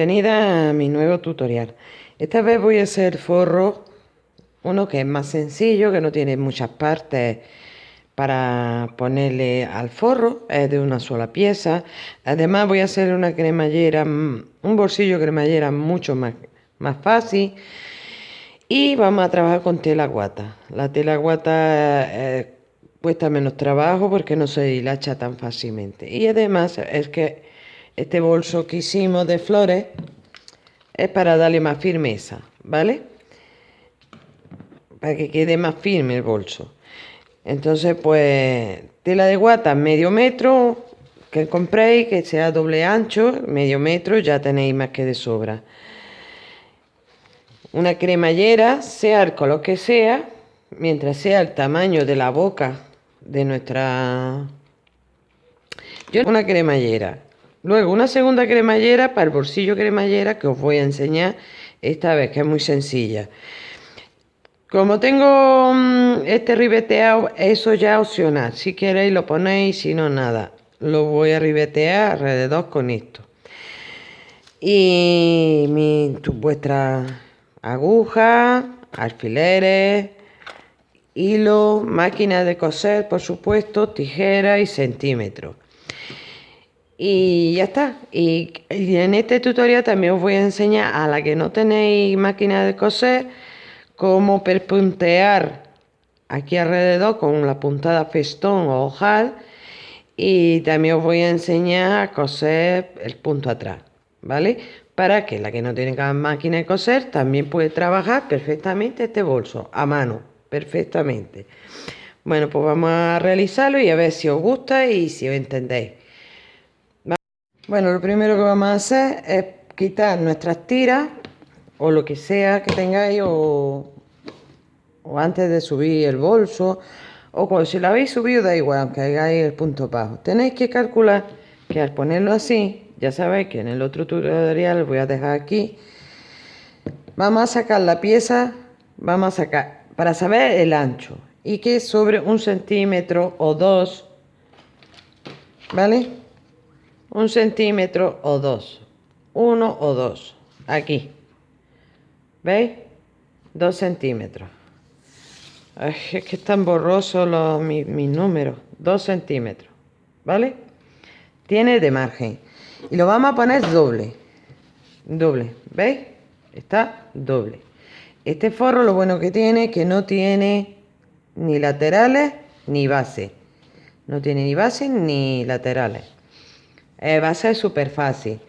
Bienvenida a mi nuevo tutorial. Esta vez voy a hacer forro, uno que es más sencillo, que no tiene muchas partes para ponerle al forro, es de una sola pieza. Además voy a hacer una cremallera, mm, un bolsillo cremallera mucho más, más fácil. Y vamos a trabajar con tela guata. La tela guata eh, cuesta menos trabajo porque no se hilacha tan fácilmente. Y además es que este bolso que hicimos de flores es para darle más firmeza, ¿vale? Para que quede más firme el bolso. Entonces, pues, tela de guata medio metro que compréis, que sea doble ancho, medio metro, ya tenéis más que de sobra. Una cremallera, sea el color que sea, mientras sea el tamaño de la boca de nuestra... Yo una cremallera Luego una segunda cremallera para el bolsillo cremallera que os voy a enseñar esta vez, que es muy sencilla. Como tengo mm, este ribeteado, eso ya opcional. Si queréis lo ponéis, si no nada. Lo voy a ribetear alrededor con esto. Y mi, vuestra aguja, alfileres, hilo, máquina de coser, por supuesto, tijera y centímetros. Y ya está. Y, en este tutorial también os voy a enseñar a la que no tenéis máquina de coser cómo perpuntear aquí alrededor con la puntada festón o ojal y también os voy a enseñar a coser el punto atrás, ¿vale? Para que la que no tiene máquina de coser también puede trabajar perfectamente este bolso a mano, perfectamente. Bueno, pues vamos a realizarlo y a ver si os gusta y si os entendéis. Bueno, lo primero que vamos a hacer es quitar nuestras tiras o lo que sea que tengáis o, antes de subir el bolso o cuando si lo habéis subido da igual, aunque hagáis el punto bajo. Tenéis que calcular que al ponerlo así, ya sabéis que en el otro tutorial voy a dejar aquí, vamos a sacar la pieza, vamos a sacar, para saber el ancho, y que sobre un centímetro o dos, ¿vale? Un centímetro o dos, uno o dos, aquí, ¿veis? Dos centímetros. es que están borrosos los, mis, números, dos centímetros, ¿vale? Tiene de margen. Y lo vamos a poner doble, doble, ¿veis? Está doble. Este forro lo bueno que tiene es que no tiene ni laterales ni base. No tiene ni base ni laterales. Eh, va a ser súper fácil.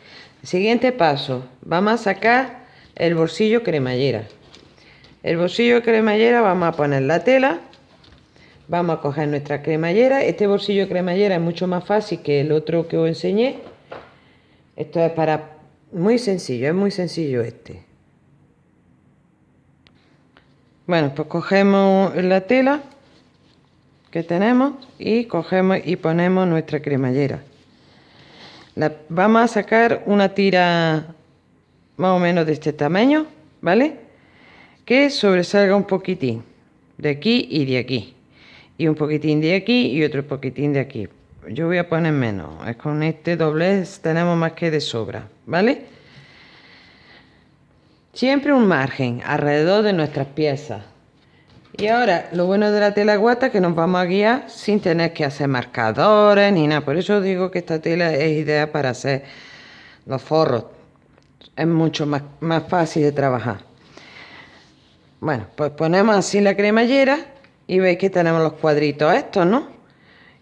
Siguiente paso, vamos a sacar el bolsillo cremallera. El bolsillo cremallera vamos a poner la tela, vamos a coger nuestra cremallera. Este bolsillo cremallera es mucho más fácil que el otro que os enseñé. Esto es para... Muy sencillo, es muy sencillo este. Bueno, pues cogemos la tela que tenemos y cogemos y ponemos nuestra cremallera vamos a sacar una tira más o menos de este tamaño, ¿vale? Que sobresalga un poquitín de aquí y de aquí. Y un poquitín de aquí y otro poquitín de aquí. Yo voy a poner menos. Es con este doblez tenemos más que de sobra, ¿vale? Siempre un margen alrededor de nuestras piezas. Y ahora, lo bueno de la tela guata es que nos vamos a guiar sin tener que hacer marcadores ni nada. Por eso digo que esta tela es idea para hacer los forros. Es mucho más, más fácil de trabajar. Bueno, pues ponemos así la cremallera y veis que tenemos los cuadritos estos, ¿no?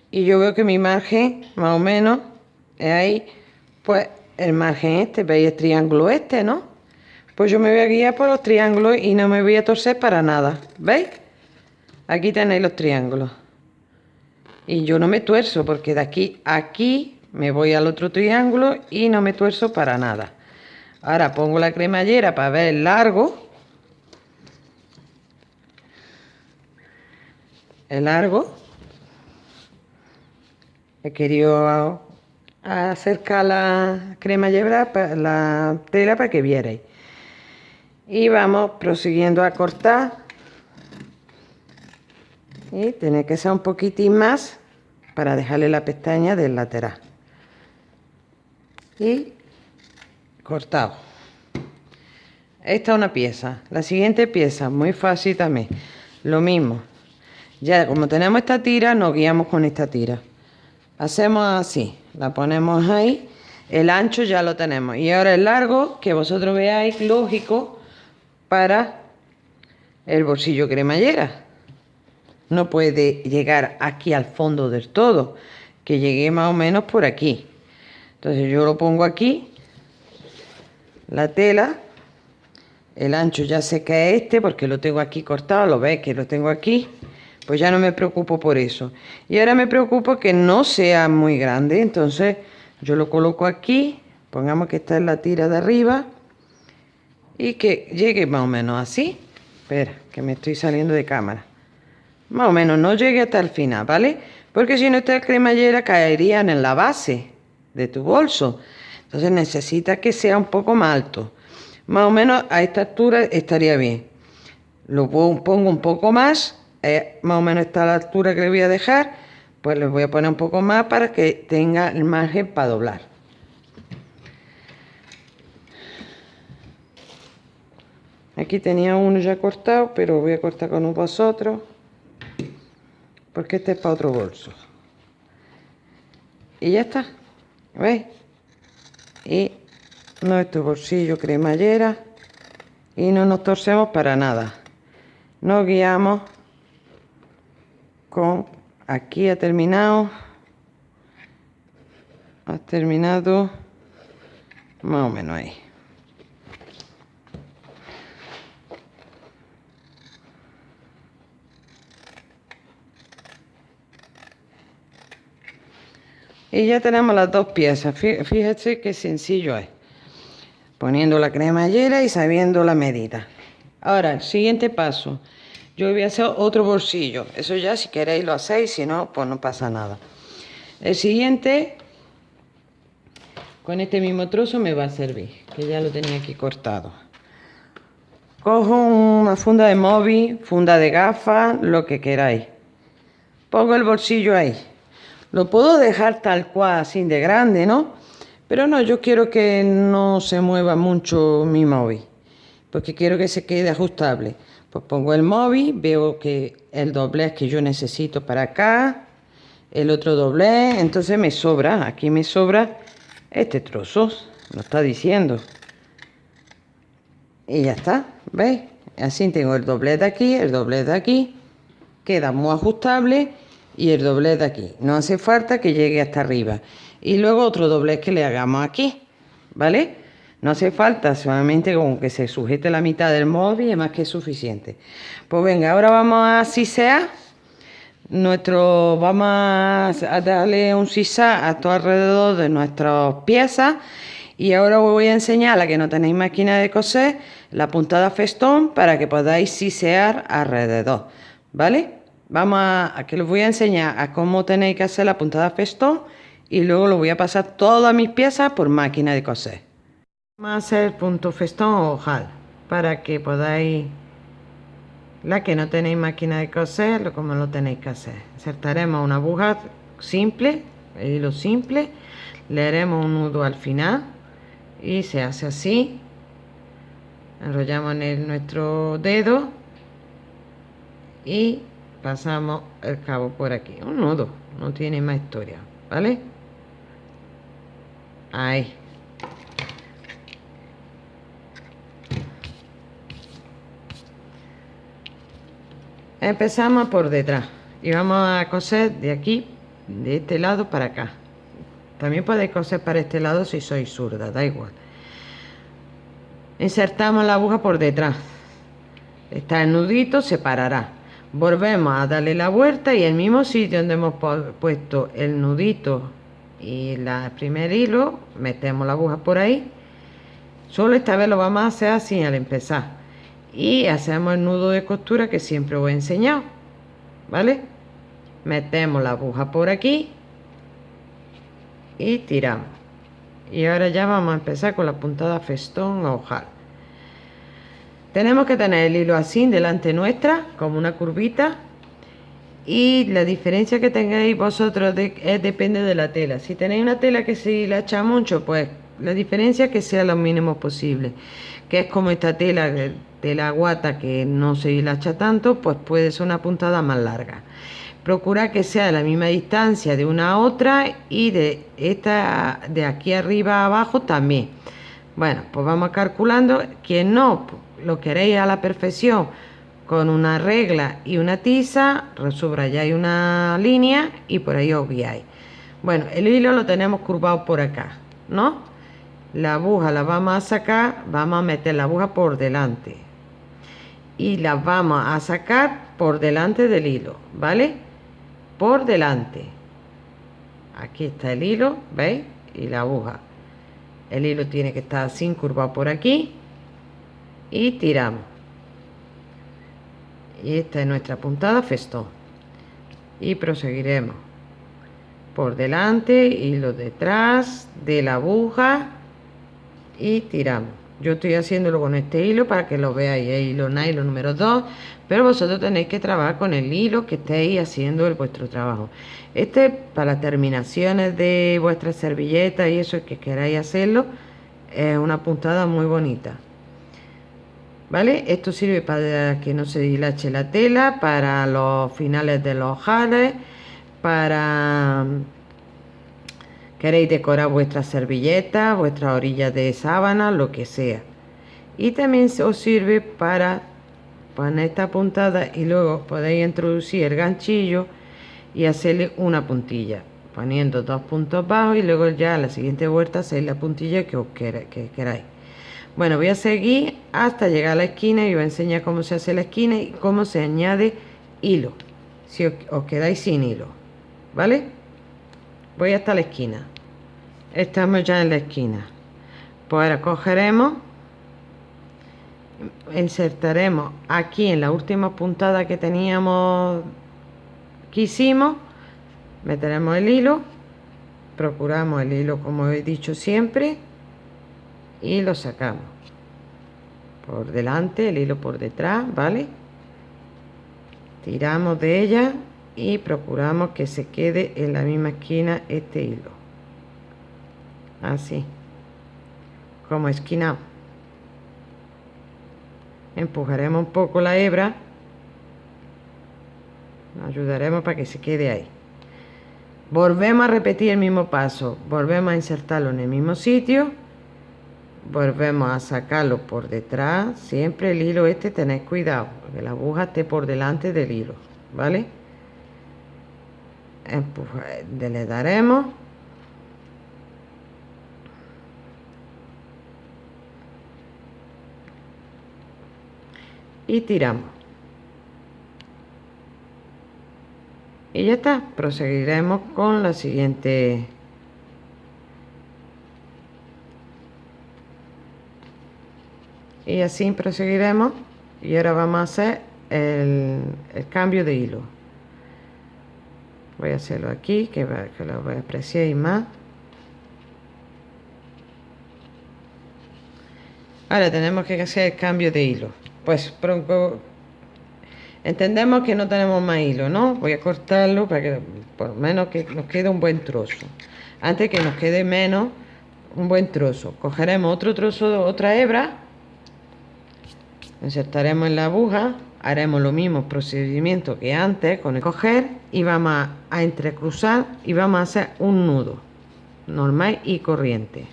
Y yo veo que mi margen, más o menos, es ahí, pues el margen este, veis el triángulo este, ¿no? Pues yo me voy a guiar por los triángulos y no me voy a torcer para nada. ¿Veis? Aquí tenéis los triángulos. Y yo no me tuerzo porque de aquí a aquí me voy al otro triángulo y no me tuerzo para nada. Ahora pongo la cremallera para ver el largo. El largo. He querido acercar la cremallera, la tela para que vierais y vamos prosiguiendo a cortar y tiene que ser un poquitín más para dejarle la pestaña del lateral. Y cortado. Esta es una pieza. La siguiente pieza muy fácil también. Lo mismo. Ya como tenemos esta tira nos guiamos con esta tira. Hacemos así. La ponemos ahí. El ancho ya lo tenemos. Y ahora el largo que vosotros veáis lógico para el bolsillo cremallera no puede llegar aquí al fondo del todo que llegue más o menos por aquí. Entonces yo lo pongo aquí la tela el ancho ya sé que es este porque lo tengo aquí cortado lo veis que lo tengo aquí pues ya no me preocupo por eso. Y ahora me preocupo que no sea muy grande entonces yo lo coloco aquí pongamos que esta es la tira de arriba y que llegue más o menos así. Espera que me estoy saliendo de cámara más o menos no llegue hasta el final vale porque si no esta cremallera caería en la base de tu bolso. Entonces necesita que sea un poco más alto. Más o menos a esta altura estaría bien. Lo pongo un poco más eh, más o menos está la altura que le voy a dejar pues le voy a poner un poco más para que tenga el margen para doblar. Aquí tenía uno ya cortado pero voy a cortar con vosotros porque este es para otro bolso y ya está ¿veis? y nuestro bolsillo cremallera y no nos torcemos para nada. Nos guiamos con aquí ha terminado ha terminado más o menos ahí y ya tenemos las dos piezas. Fíjense qué sencillo es. Poniendo la cremallera y sabiendo la medida. Ahora siguiente paso. Yo voy a hacer otro bolsillo. Eso ya si queréis lo hacéis si no pues no pasa nada. El siguiente con este mismo trozo me va a servir que ya lo tenía aquí cortado. Cojo una funda de móvil funda de gafas lo que queráis. Pongo el bolsillo ahí lo puedo dejar tal cual así de grande no pero no yo quiero que no se mueva mucho mi móvil porque quiero que se quede ajustable pues pongo el móvil, veo que el doblez que yo necesito para acá, el otro doblez, entonces me sobra, aquí me sobra este trozo, lo está diciendo. Y ya está, ¿veis? Así tengo el doblez de aquí, el doblez de aquí, queda muy ajustable y el doblez de aquí. No hace falta que llegue hasta arriba. Y luego otro doblez que le hagamos aquí, ¿vale? No hace falta, solamente con que se sujete la mitad del móvil es más que suficiente. Pues venga, ahora vamos a sisear. Nuestro, vamos a darle un sisa a todo alrededor de nuestras piezas. Y ahora os voy a enseñar, a que no tenéis máquina de coser, la puntada festón para que podáis sisear alrededor. ¿Vale? Vamos a, a que os voy a enseñar a cómo tenéis que hacer la puntada festón y luego lo voy a pasar todas mis piezas por máquina de coser. Vamos a hacer punto festón o ojal para que podáis, la que no tenéis máquina de coser, lo como lo tenéis que hacer. Insertaremos una aguja simple, el hilo simple, le haremos un nudo al final y se hace así. Enrollamos en nuestro dedo y pasamos el cabo por aquí. Un nudo, no tiene más historia, ¿vale? Ahí. empezamos por detrás y vamos a coser de aquí de este lado para acá también podéis coser para este lado si sois zurda da igual insertamos la aguja por detrás está el nudito se parará volvemos a darle la vuelta y el mismo sitio donde hemos puesto el nudito y el primer hilo metemos la aguja por ahí. Solo esta vez lo vamos a hacer así al empezar. Y hacemos el nudo de costura que siempre os he enseñado vale metemos la aguja por aquí y tiramos. Y ahora ya vamos a empezar con la puntada festón o ojal tenemos que tener el hilo así delante nuestra como una curvita. Y la diferencia que tengáis vosotros de, depende de la tela. Si tenéis una tela que se la echa mucho pues la diferencia es que sea lo mínimo posible. Que es como esta tela de la guata que no se hilacha tanto pues puede ser una puntada más larga. Procura que sea de la misma distancia de una a otra y de esta de aquí arriba a abajo también. Bueno pues vamos calculando. Quien no lo queréis a la perfección con una regla y una tiza subrayáis una línea y por ahí obviáis bueno el hilo lo tenemos curvado por acá no la aguja la vamos a sacar vamos a meter la aguja por delante. Y la vamos a sacar por delante del hilo vale por delante. Aquí está el hilo veis y la aguja. El hilo tiene que estar así curvado por aquí y tiramos. Y esta es nuestra puntada festón y proseguiremos. Por delante hilo detrás de la aguja y tiramos. Yo estoy haciéndolo con este hilo para que lo veáis. El hilo nylon número 2 pero vosotros tenéis que trabajar con el hilo que estéis haciendo el vuestro trabajo. Este para terminaciones de vuestras servilletas y eso que queráis hacerlo es una puntada muy bonita ¿vale? Esto sirve para que no se dilache la tela, para los finales de los jales, para queréis decorar vuestras servilletas, vuestras orillas de sábana, lo que sea. Y también os sirve para poner esta puntada y luego podéis introducir el ganchillo y hacerle una puntilla poniendo dos puntos bajos y luego ya a la siguiente vuelta hacéis la puntilla que os que queráis bueno voy a seguir hasta llegar a la esquina y voy a enseñar cómo se hace la esquina y cómo se añade hilo. Si os, quedáis sin hilo vale voy hasta la esquina. Estamos ya en la esquina. Pues ahora cogeremos insertaremos aquí en la última puntada que teníamos que hicimos meteremos el hilo procuramos el hilo como he dicho siempre y lo sacamos. Por delante el hilo por detrás vale tiramos de ella y procuramos que se quede en la misma esquina este hilo. Así. Como esquina. Empujaremos un poco la hebra. Ayudaremos para que se quede ahí. Volvemos a repetir el mismo paso. Volvemos a insertarlo en el mismo sitio volvemos a sacarlo por detrás. Siempre el hilo este tenéis cuidado que la aguja esté por delante del hilo vale Empuja, le daremos y tiramos. Y ya está proseguiremos con la siguiente y así proseguiremos. Y ahora vamos a hacer el, cambio de hilo. Voy a hacerlo aquí que, que lo voy a apreciar más. Ahora tenemos que hacer el cambio de hilo. Pues pronto entendemos que no tenemos más hilo no voy a cortarlo para que por lo menos que nos quede un buen trozo. Antes que nos quede menos un buen trozo. Cogeremos otro trozo de otra hebra insertaremos en la aguja haremos lo mismo procedimiento que antes con el coger y vamos a, entrecruzar y vamos a hacer un nudo normal y corriente.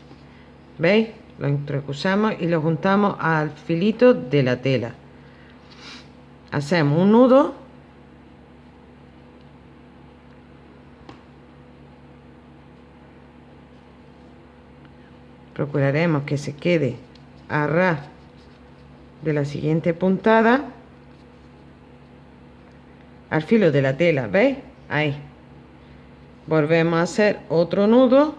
Veis lo entrecruzamos y lo juntamos al filito de la tela. Hacemos un nudo. Procuraremos que se quede a de la siguiente puntada. Al filo de la tela veis ahí. Volvemos a hacer otro nudo.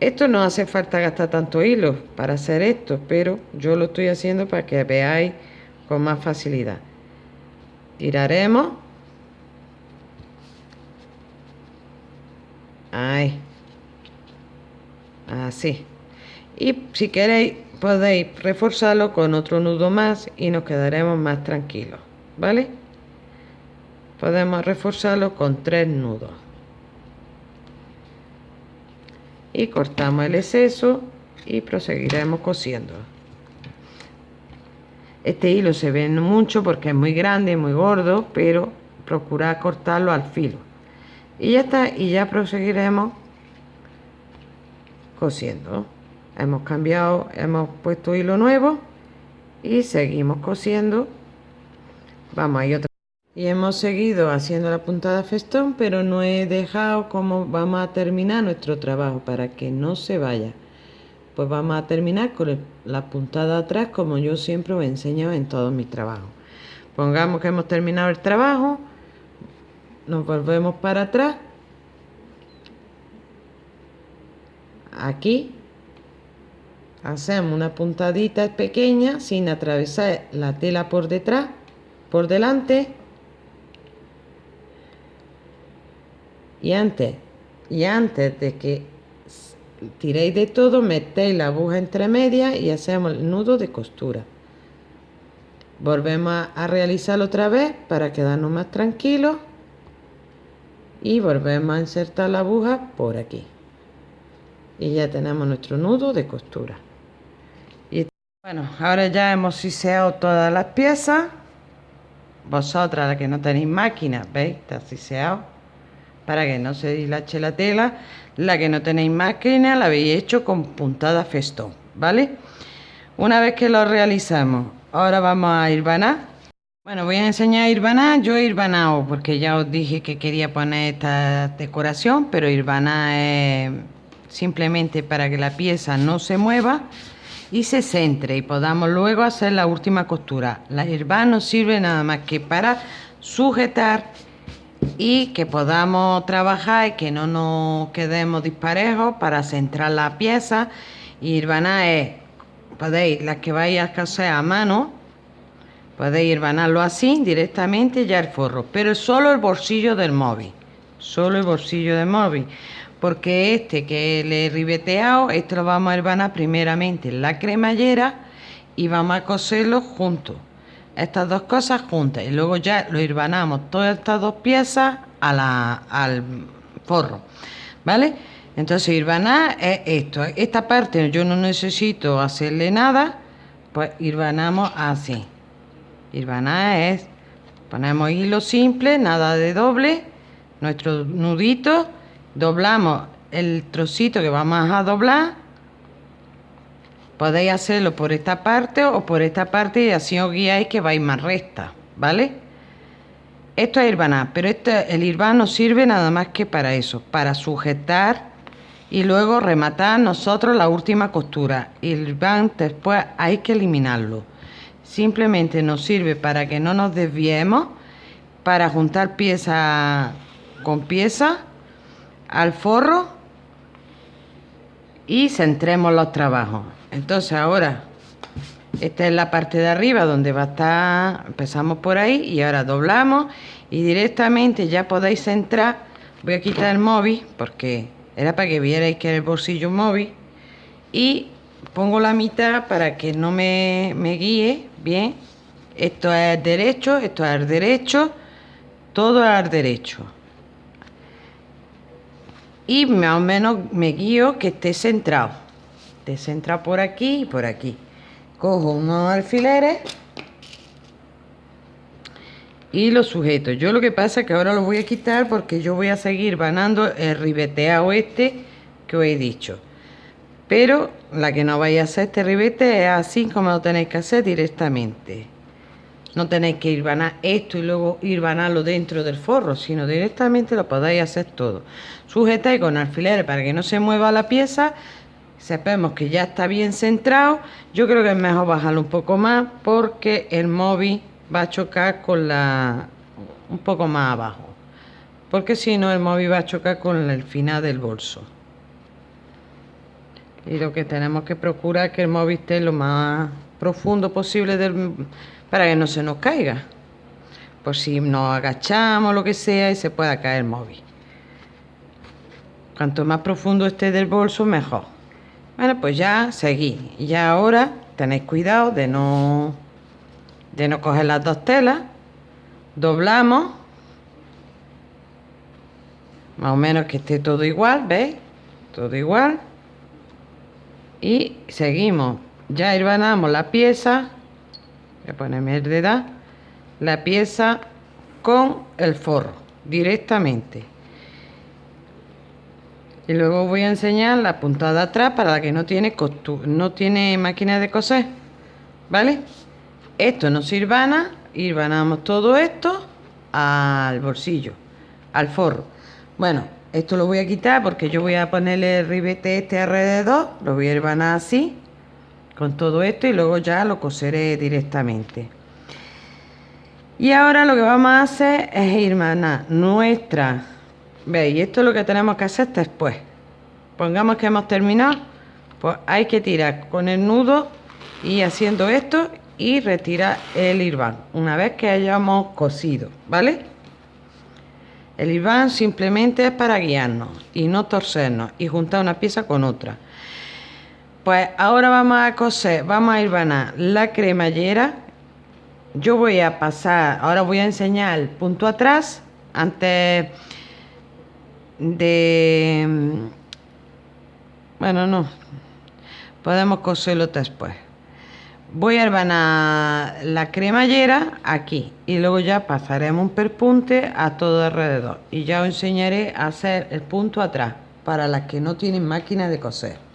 Esto no hace falta gastar tanto hilo para hacer esto pero yo lo estoy haciendo para que veáis con más facilidad. Tiraremos. Ahí. Así. Y si queréis podéis reforzarlo con otro nudo más y nos quedaremos más tranquilos vale podemos reforzarlo con tres nudos. Y cortamos el exceso y proseguiremos cosiendo este hilo se ve mucho porque es muy grande muy gordo pero procura cortarlo al filo. Y ya está y ya proseguiremos cosiendo hemos cambiado hemos puesto hilo nuevo y seguimos cosiendo. Vamos ahí otra. Y hemos seguido haciendo la puntada festón pero no he dejado como vamos a terminar nuestro trabajo para que no se vaya. Pues vamos a terminar con la puntada atrás como yo siempre os he enseñado en todos mis trabajos. Pongamos que hemos terminado el trabajo nos volvemos para atrás. Aquí hacemos una puntadita pequeña sin atravesar la tela por detrás por delante. Y antes y antes de que tiréis de todo metéis la aguja entre medias y hacemos el nudo de costura. Volvemos a realizarlo otra vez para quedarnos más tranquilos y volvemos a insertar la aguja por aquí. Y ya tenemos nuestro nudo de costura bueno ahora ya hemos siseado todas las piezas. Vosotras las que no tenéis máquina veis está siseado. Para que no se dislache la tela. La que no tenéis máquina la habéis hecho con puntada festón vale una vez que lo realizamos ahora vamos a ir vanar bueno, voy a enseñar a Irvana. Yo he irvanado porque ya os dije que quería poner esta decoración, pero Irvana es simplemente para que la pieza no se mueva y se centre y podamos luego hacer la última costura. La Irvana no sirve nada más que para sujetar y que podamos trabajar y que no nos quedemos disparejos para centrar la pieza. Irvana es, podéis, las que vais a hacer a mano, Podéis ir banarlo así directamente ya el forro, pero solo el bolsillo del móvil, solo el bolsillo del móvil, porque este que le he ribeteado, este lo vamos a herbanar primeramente en la cremallera y vamos a coserlo juntos, estas dos cosas juntas y luego ya lo herbanamos todas estas dos piezas a la, al forro, ¿vale? Entonces irbanar es esto, esta parte yo no necesito hacerle nada, pues irbanamos así. Irvaná es, ponemos hilo simple, nada de doble, nuestro nudito, doblamos el trocito que vamos a doblar, podéis hacerlo por esta parte o por esta parte y así os guiáis que vais más recta, ¿vale? Esto es irvaná, pero este, el irván no sirve nada más que para eso, para sujetar y luego rematar nosotros la última costura. El irván después hay que eliminarlo simplemente nos sirve para que no nos desviemos, para juntar pieza con pieza al forro y centremos los trabajos. Entonces ahora, esta es la parte de arriba donde va a estar, empezamos por ahí y ahora doblamos y directamente ya podéis centrar, voy a quitar el móvil porque era para que vierais que era el bolsillo móvil y pongo la mitad para que no me, me guíe bien. Esto es derecho esto es derecho todo es derecho y más o menos me guío que esté centrado. Esté centrado por aquí y por aquí. Cojo unos alfileres y lo sujeto. Yo lo que pasa es que ahora lo voy a quitar porque yo voy a seguir vanando el ribeteado este que os he dicho. Pero la que no vaya a hacer este ribete es así como lo tenéis que hacer directamente no tenéis que ir vanar esto y luego ir dentro del forro sino directamente lo podéis hacer todo. Sujetáis con alfileres para que no se mueva la pieza. Sabemos que ya está bien centrado. Yo creo que es mejor bajarlo un poco más porque el móvil va a chocar con la un poco más abajo. Porque si no el móvil va a chocar con el final del bolso. Y lo que tenemos que procurar es que el móvil esté lo más profundo posible para que no se nos caiga. Por si nos agachamos lo que sea y se pueda caer el móvil. Cuanto más profundo esté del bolso mejor. Bueno pues ya seguí. Ya ahora tenéis cuidado de no de no coger las dos telas. Doblamos. Más o menos que esté todo igual ¿veis? todo igual. Y seguimos. Ya herbanamos la pieza voy a de la pieza con el forro directamente. Y luego voy a enseñar la puntada atrás para la que no tiene no tiene máquina de coser vale esto nos sirvana irvanamos todo esto al bolsillo al forro. Bueno esto lo voy a quitar porque yo voy a ponerle el ribete este alrededor lo voy a irvanar así con todo esto y luego ya lo coseré directamente. Y ahora lo que vamos a hacer es irvanar nuestra veis esto es lo que tenemos que hacer después. Pongamos que hemos terminado pues hay que tirar con el nudo y haciendo esto y retirar el irván una vez que hayamos cosido vale el irván simplemente es para guiarnos y no torcernos y juntar una pieza con otra pues ahora vamos a coser vamos a irvanar la cremallera. Yo voy a pasar ahora voy a enseñar el punto atrás antes de bueno no podemos coserlo después. Voy a herbanar la cremallera aquí y luego ya pasaremos un perpunte a todo alrededor. Y ya os enseñaré a hacer el punto atrás para las que no tienen máquina de coser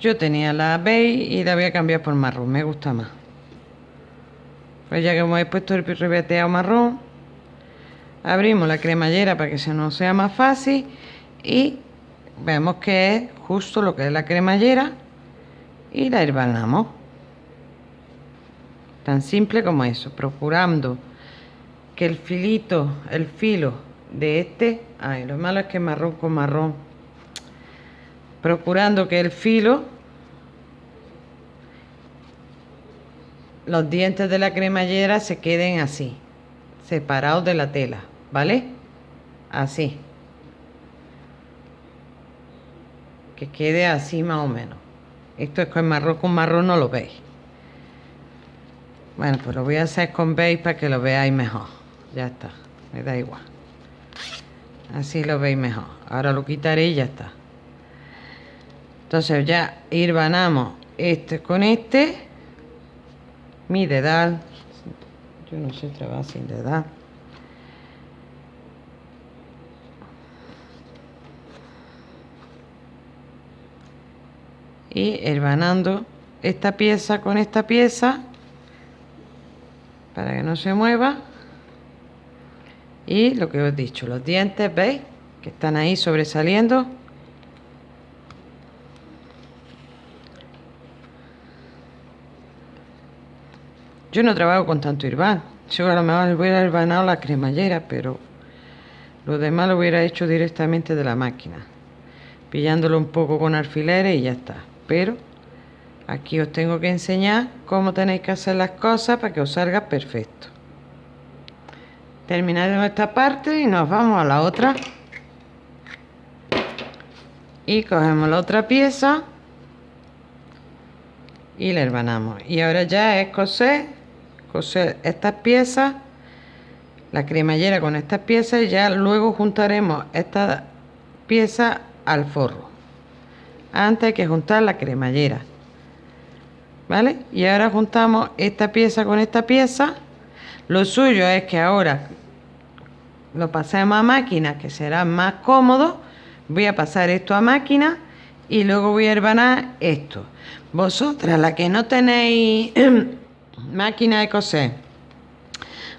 yo tenía la beige y la voy a cambiar por marrón me gusta más. Pues ya que hemos puesto el ribeteado marrón abrimos la cremallera para que se nos sea más fácil y vemos que es justo lo que es la cremallera y la herbanamos tan simple como eso procurando que el filito el filo de este ay lo malo es que marrón con marrón procurando que el filo los dientes de la cremallera se queden así separados de la tela vale así que quede así más o menos esto es con marrón con marrón, no lo veis. Bueno, pues lo voy a hacer con beige para que lo veáis mejor. Ya está, me da igual. Así lo veis mejor. Ahora lo quitaré y ya está. Entonces ya irvanamos este con este. Mi dedal. Yo no sé trabajar sin dedal. y hermanando esta pieza con esta pieza para que no se mueva y lo que os he dicho los dientes veis que están ahí sobresaliendo yo no trabajo con tanto irván. Yo a lo mejor hubiera irvanado la cremallera pero lo demás lo hubiera hecho directamente de la máquina pillándolo un poco con alfileres y ya está. Pero aquí os tengo que enseñar cómo tenéis que hacer las cosas para que os salga perfecto. Terminaremos esta parte y nos vamos a la otra. Y cogemos la otra pieza y la hermanamos. Y ahora ya es coser coser estas piezas la cremallera con estas piezas y ya luego juntaremos esta pieza al forro. Antes hay que juntar la cremallera ¿vale? y ahora juntamos esta pieza con esta pieza. Lo suyo es que ahora lo pasemos a máquina que será más cómodo. Voy a pasar esto a máquina y luego voy a herbanar esto. Vosotras la que no tenéis máquina de coser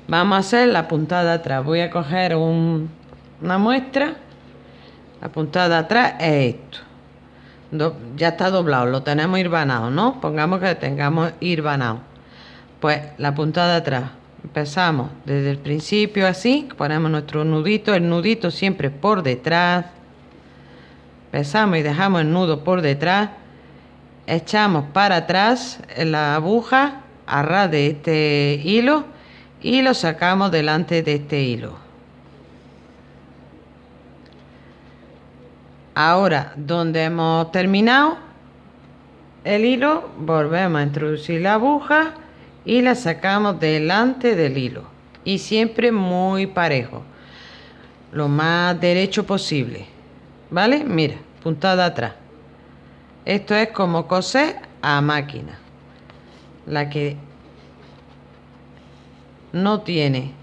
vamos a hacer la puntada atrás voy a coger una muestra la puntada atrás es esto ya está doblado, lo tenemos irvanado, ¿no? Pongamos que tengamos irvanado. Pues la puntada atrás, empezamos desde el principio así, ponemos nuestro nudito, el nudito siempre por detrás. Empezamos y dejamos el nudo por detrás. Echamos para atrás la aguja a de este hilo y lo sacamos delante de este hilo. Ahora, donde hemos terminado el hilo, volvemos a introducir la aguja y la sacamos delante del hilo. Y siempre muy parejo. Lo más derecho posible. ¿Vale? Mira, puntada atrás. esto es como coser a máquina la que no tiene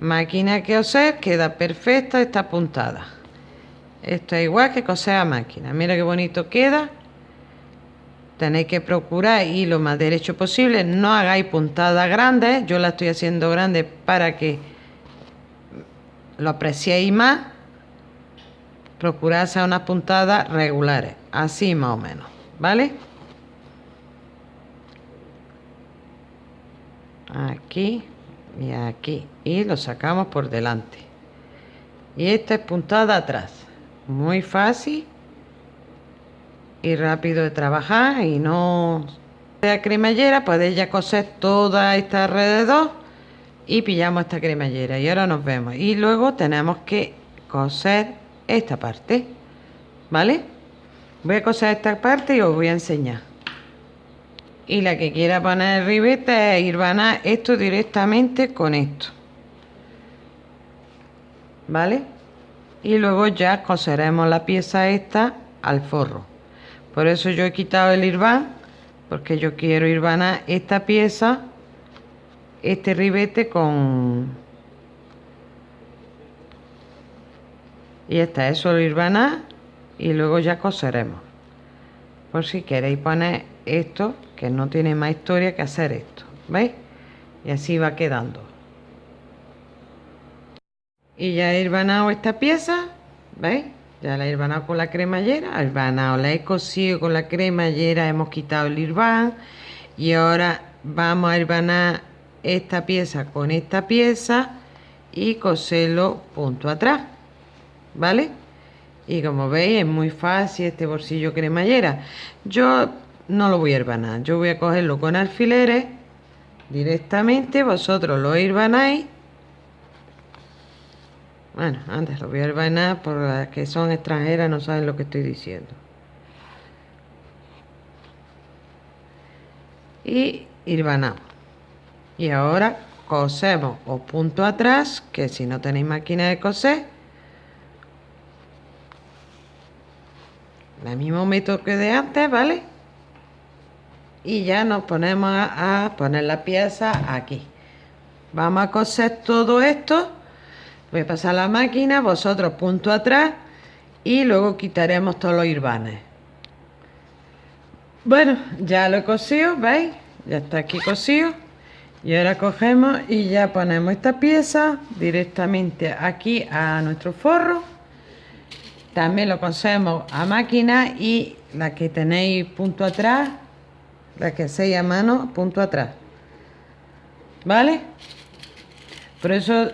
máquina que coser queda perfecta esta puntada esto es igual que coser a máquina. Mira qué bonito queda. Tenéis que procurar ir lo más derecho posible. No hagáis puntadas grandes. Yo la estoy haciendo grande para que lo apreciéis más. Procurad hacer unas puntadas regulares. Así más o menos vale aquí y aquí. Y lo sacamos por delante. Y esta es puntada atrás. Muy fácil y rápido de trabajar y no la cremallera podéis ya coser toda esta alrededor y pillamos esta cremallera. Y ahora nos vemos. Y luego tenemos que coser esta parte vale voy a coser esta parte y os voy a enseñar y la que quiera poner ribete es ir a esto directamente con esto. Vale y luego ya coseremos la pieza esta al forro. Por eso yo he quitado el irván porque yo quiero irvanar esta pieza este ribete con y esta es solo irvanar y luego ya coseremos. Por si queréis poner esto que no tiene más historia que hacer esto ¿veis? y así va quedando y ya he irvanado esta pieza ¿veis? ya la he irvanado con la cremallera irvanado la he cosido con la cremallera hemos quitado el irván y ahora vamos a irvanar esta pieza con esta pieza y coserlo punto atrás vale y como veis es muy fácil este bolsillo cremallera yo no lo voy a irvanar yo voy a cogerlo con alfileres directamente vosotros lo irvanáis bueno, antes lo voy a herbanar por las que son extranjeras, no saben lo que estoy diciendo. Y irbanamos. Y ahora cosemos o punto atrás, que si no tenéis máquina de coser, el mismo método que de antes, ¿vale? Y ya nos ponemos a poner la pieza aquí. Vamos a coser todo esto Voy a pasar la máquina, vosotros punto atrás y luego quitaremos todos los irvanes. Bueno, ya lo he cosido, ¿veis? Ya está aquí cosido. Y ahora cogemos y ya ponemos esta pieza directamente aquí a nuestro forro. También lo cosemos a máquina y la que tenéis punto atrás, la que hacéis a mano, punto atrás. ¿Vale? Por eso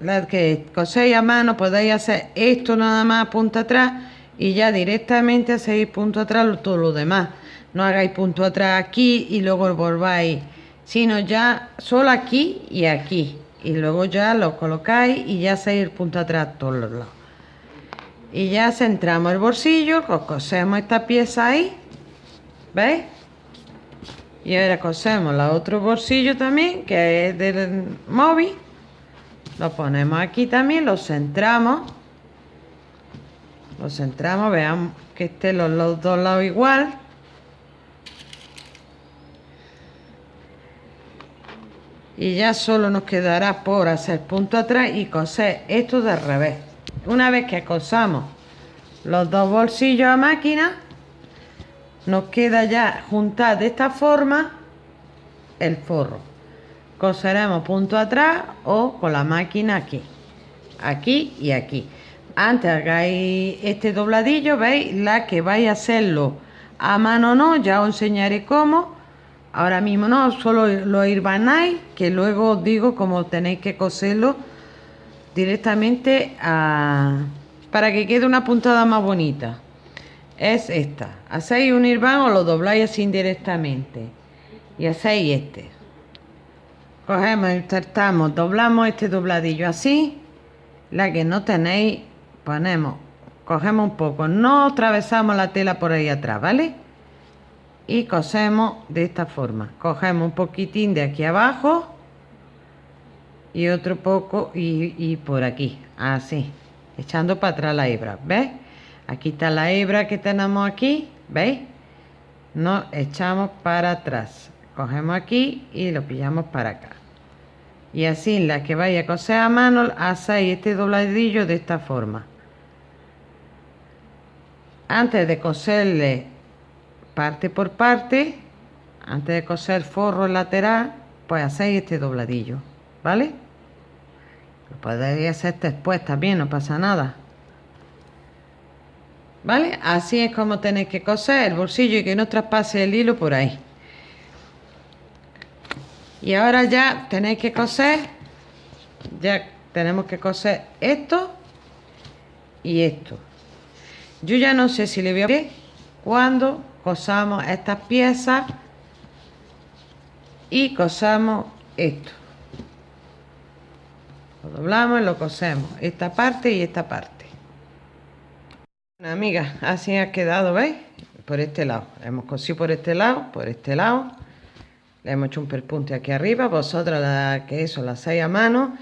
la que coséis a mano podéis hacer esto nada más punto atrás y ya directamente hacéis punto atrás todo lo demás no hagáis punto atrás aquí y luego volváis sino ya solo aquí y aquí y luego ya lo colocáis y ya hacéis punto atrás todos los lados y ya centramos el bolsillo cosemos esta pieza ahí ¿veis? Y ahora cosemos la otro bolsillo también que es del móvil lo ponemos aquí también, lo centramos. Lo centramos, veamos que estén los, dos lados igual. Y ya solo nos quedará por hacer punto atrás y coser esto de revés. Una vez que cosamos los dos bolsillos a máquina, nos queda ya juntar de esta forma el forro. Coseremos punto atrás o con la máquina aquí. Aquí y aquí. Antes hagáis este dobladillo veis la que vais a hacerlo a mano no ya os enseñaré cómo. Ahora mismo no solo lo irbanáis que luego os digo cómo tenéis que coserlo directamente para que quede una puntada más bonita es esta hacéis un irván lo dobláis así indirectamente y hacéis este cogemos, insertamos, doblamos este dobladillo así, la que no tenéis, ponemos, cogemos un poco, no atravesamos la tela por ahí atrás, ¿vale? Y cosemos de esta forma, cogemos un poquitín de aquí abajo y otro poco y, y por aquí, así, echando para atrás la hebra, ¿ves? Aquí está la hebra que tenemos aquí veis nos echamos para atrás. Cogemos aquí y lo pillamos para acá. Y así la que vaya a coser a mano hacéis este dobladillo de esta forma. Antes de coserle parte por parte antes de coser forro lateral pues hacéis este dobladillo vale lo podéis hacer después también no pasa nada vale así es como tenéis que coser el bolsillo y que no traspase el hilo por ahí. Y ahora ya tenéis que coser ya tenemos que coser esto y esto. Yo ya no sé si le voy a cuando cosamos estas piezas y cosamos esto. Lo doblamos y lo cosemos esta parte y esta parte amigas así ha quedado veis por este lado. Hemos cosido por este lado por este lado. Le hemos hecho un perpunte aquí arriba vosotras que eso la hacéis a mano.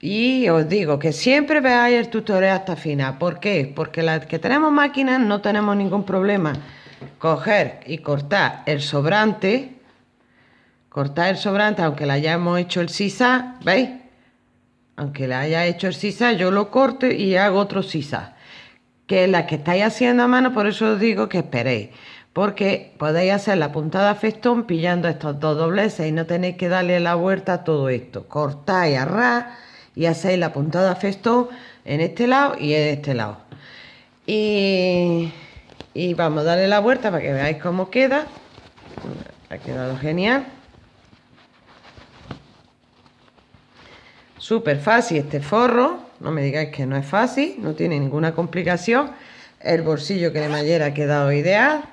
Y os digo que siempre veáis el tutorial hasta final. ¿por qué? porque las que tenemos máquinas no tenemos ningún problema. Coger y cortar el sobrante cortar el sobrante aunque le hayamos hecho el sisa ¿veis? aunque le haya hecho el sisa yo lo corto y hago otro sisa que la que estáis haciendo a mano por eso os digo que esperéis porque podéis hacer la puntada festón pillando estos dos dobleces y no tenéis que darle la vuelta a todo esto. Cortáis a ras y hacéis la puntada festón en este lado y en este lado. Y, y vamos a darle la vuelta para que veáis cómo queda. Ha quedado genial. Súper fácil este forro. No me digáis que no es fácil, no tiene ninguna complicación. El bolsillo que de mallera ha quedado ideal.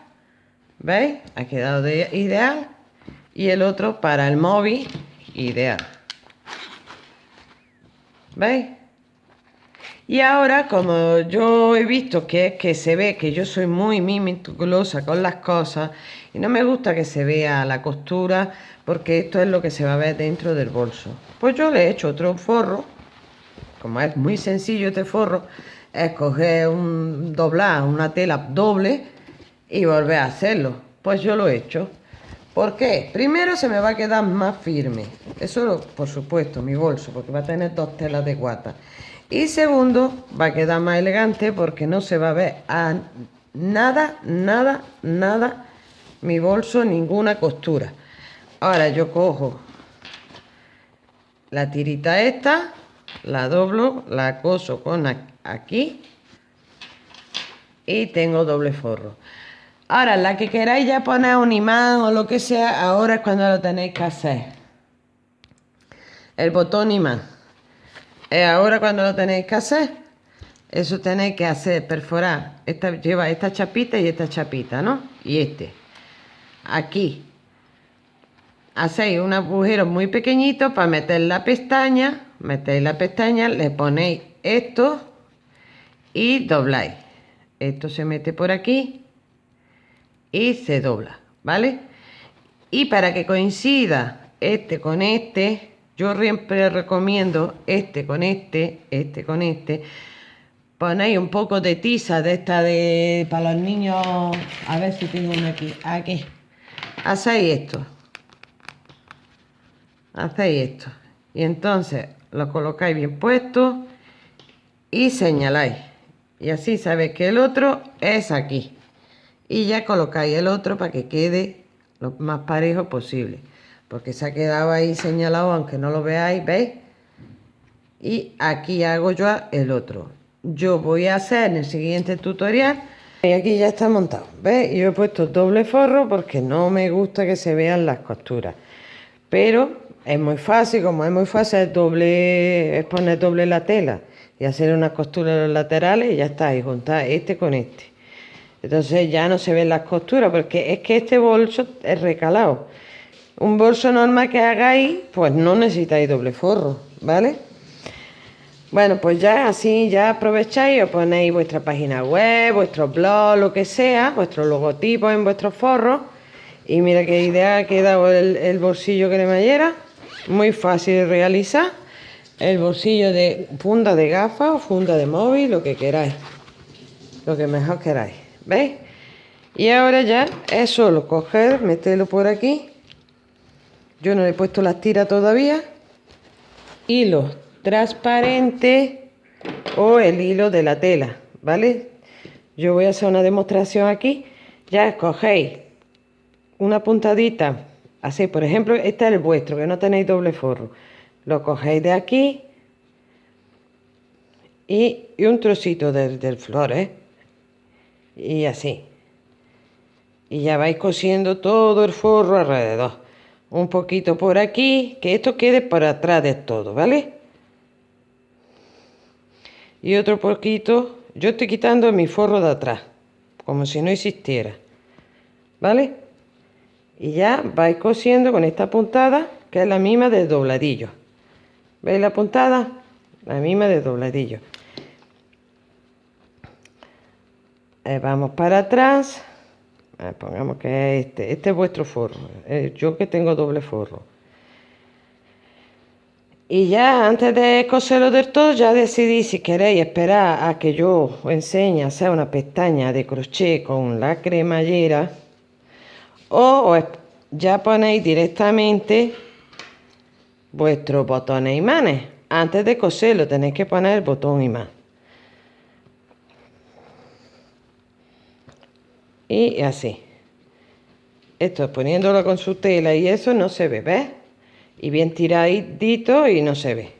¿Veis? Ha quedado ideal. Y el otro para el móvil, ideal. ¿Veis? Y ahora, como yo he visto que es que se ve que yo soy muy meticulosa con las cosas y no me gusta que se vea la costura porque esto es lo que se va a ver dentro del bolso. Pues yo le he hecho otro forro, como es muy sencillo este forro, es coger un doblar una tela doble y volver a hacerlo. Pues yo lo he hecho. ¿Por qué? Primero se me va a quedar más firme. Eso, por supuesto, mi bolso, porque va a tener dos telas de guata. Y segundo, va a quedar más elegante porque no se va a ver a nada, nada, nada mi bolso, ninguna costura. Ahora yo cojo la tirita esta, la doblo, la coso con aquí y tengo doble forro. Ahora, la que queráis ya poner un imán o lo que sea, ahora es cuando lo tenéis que hacer. El botón imán. Es ahora cuando lo tenéis que hacer. Eso tenéis que hacer, perforar. Esta, lleva esta chapita y esta chapita, ¿no? Y este. Aquí. Hacéis un agujero muy pequeñito para meter la pestaña. Metéis la pestaña, le ponéis esto y dobláis. Esto se mete por aquí y se dobla, ¿vale? Y para que coincida este con este, yo siempre recomiendo este con este, este con este, ponéis un poco de tiza de esta de para los niños, a ver si tengo uno aquí, aquí, hacéis esto, hacéis esto, y entonces lo colocáis bien puesto y señaláis, y así sabéis que el otro es aquí. Y ya colocáis el otro para que quede lo más parejo posible. Porque se ha quedado ahí señalado aunque no lo veáis veis y aquí hago yo el otro. Yo voy a hacer en el siguiente tutorial. Y aquí ya está montado ¿veis? yo he puesto doble forro porque no me gusta que se vean las costuras. Pero es muy fácil como es muy fácil es doble es poner doble la tela y hacer unas costuras en los laterales y ya está y juntar este con este entonces ya no se ven las costuras, porque es que este bolso es recalado. Un bolso normal que hagáis, pues no necesitáis doble forro, ¿vale? Bueno, pues ya así ya aprovecháis os ponéis vuestra página web, vuestro blog, lo que sea, vuestro logotipo en vuestro forro. Y mira qué idea ha quedado el, el bolsillo cremallera. Muy fácil de realizar. El bolsillo de funda de gafas o funda de móvil, lo que queráis. lo que mejor queráis ¿veis? y ahora ya es solo coger meterlo por aquí yo no he puesto las tiras todavía hilo transparente o el hilo de la tela vale yo voy a hacer una demostración aquí ya escogéis una puntadita así por ejemplo este es el vuestro que no tenéis doble forro. Lo cogéis de aquí y, un trocito del, del flor ¿eh? y así. Y ya vais cosiendo todo el forro alrededor. Un poquito por aquí que esto quede por atrás de todo vale y otro poquito yo estoy quitando mi forro de atrás como si no existiera vale y ya vais cosiendo con esta puntada que es la misma del dobladillo. Veis la puntada la misma de dobladillo. Eh, vamos para atrás. Eh, pongamos que es este este es vuestro forro. Eh, yo que tengo doble forro. Y ya antes de coserlo del todo ya decidí si queréis esperar a que yo os enseñe a hacer una pestaña de crochet con la cremallera o, ya ponéis directamente vuestros botones imanes. Antes de coserlo tenéis que poner el botón imán. Y así. Esto poniéndolo con su tela y eso no se ve ¿ves? y bien tiradito y no se ve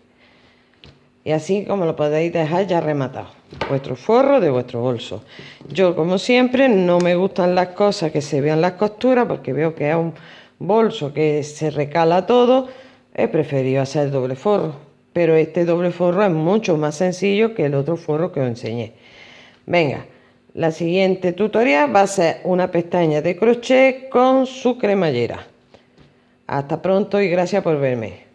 y así como lo podéis dejar ya rematado vuestro forro de vuestro bolso yo como siempre no me gustan las cosas que se vean las costuras porque veo que es un bolso que se recala todo he preferido hacer doble forro pero este doble forro es mucho más sencillo que el otro forro que os enseñé venga la siguiente tutorial va a ser una pestaña de crochet con su cremallera. Hasta pronto y gracias por verme.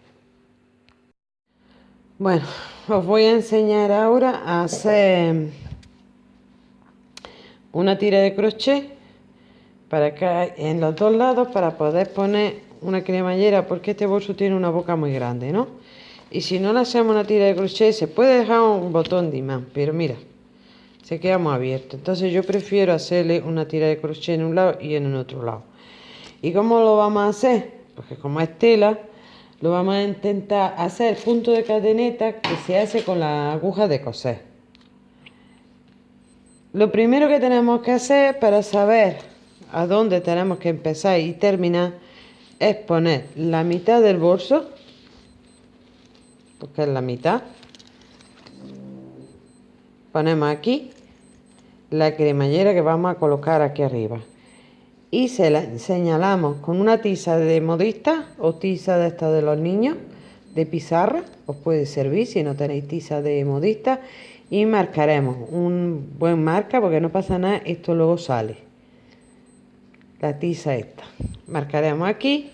Bueno, os voy a enseñar ahora a hacer una tira de crochet para acá en los dos lados para poder poner una cremallera porque este bolso tiene una boca muy grande, ¿no? Y si no le hacemos una tira de crochet se puede dejar un botón de imán, pero mira, se queda muy abierto. Entonces yo prefiero hacerle una tira de crochet en un lado y en el otro lado. ¿Y cómo lo vamos a hacer? Porque como es tela, lo vamos a intentar hacer. Punto de cadeneta que se hace con la aguja de coser. Lo primero que tenemos que hacer para saber a dónde tenemos que empezar y terminar es poner la mitad del bolso, porque es la mitad, ponemos aquí la cremallera que vamos a colocar aquí arriba y se la señalamos con una tiza de modista o tiza de esta de los niños de pizarra os puede servir si no tenéis tiza de modista y marcaremos un buen marca porque no pasa nada esto luego sale. La tiza esta. Marcaremos aquí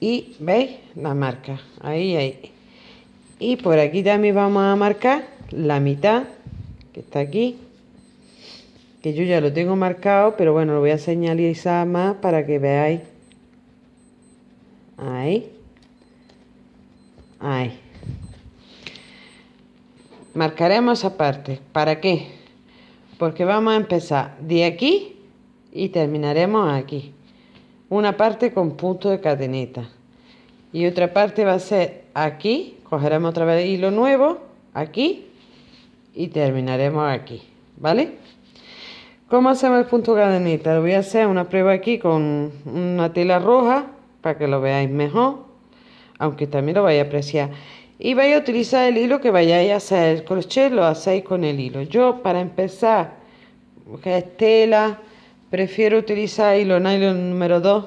y veis la marca. Ahí ahí. Y por aquí también vamos a marcar la mitad que está aquí yo ya lo tengo marcado pero bueno lo voy a señalizar más para que veáis ahí. Ahí. Marcaremos esa parte ¿para qué? porque vamos a empezar de aquí y terminaremos aquí. Una parte con punto de cadeneta. Y otra parte va a ser aquí. Cogeremos otra vez hilo nuevo aquí y terminaremos aquí. ¿vale? ¿Cómo hacemos el punto cadenita? Voy a hacer una prueba aquí con una tela roja para que lo veáis mejor, aunque también lo vais a apreciar. Y vais a utilizar el hilo que vayáis a hacer el crochet, lo hacéis con el hilo. Yo para empezar, que es tela, prefiero utilizar hilo nylon número 2